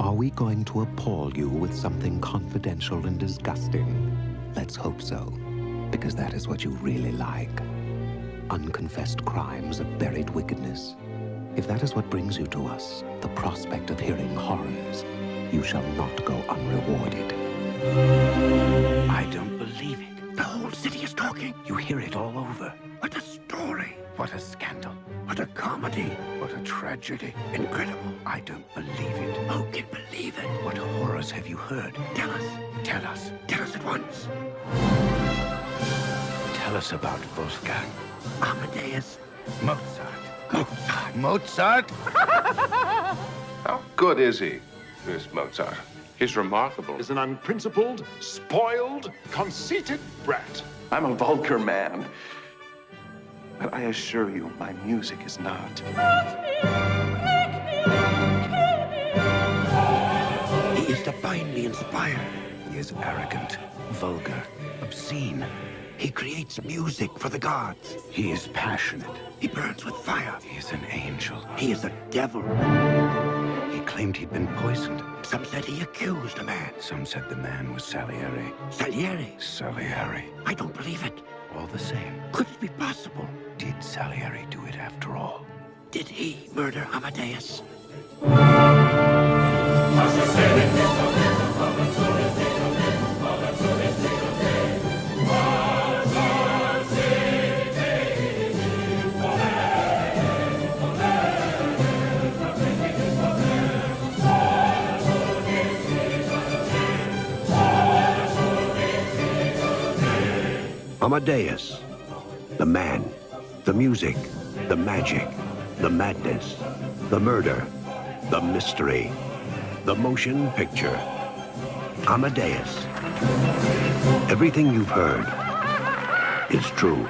Are we going to appall you with something confidential and disgusting? Let's hope so, because that is what you really like. Unconfessed crimes of buried wickedness. If that is what brings you to us, the prospect of hearing horrors, you shall not go unrewarded. I don't believe it. The whole city is talking. You hear it all over. What a. What a scandal. What a comedy. What a tragedy. Incredible. I don't believe it. Oh, Who can believe it? What horrors have you heard? Tell us. Tell us. Tell us at once. Tell us about Wolfgang. Amadeus. Mozart. Mozart. Mozart? How good is he, this Mozart? He's remarkable. He's an unprincipled, spoiled, conceited brat. I'm a vulgar man. But I assure you, my music is not. He is divinely inspired. He is arrogant, vulgar, obscene. He creates music for the gods. He is passionate. He burns with fire. He is an angel. He is a devil. He claimed he'd been poisoned. Some said he accused a man. Some said the man was Salieri. Salieri? Salieri. I don't believe it. All the same. Could it be possible? Did Salieri do it after all? Did he murder Amadeus? Amadeus, the man, the music, the magic, the madness, the murder, the mystery, the motion picture. Amadeus. Everything you've heard is true.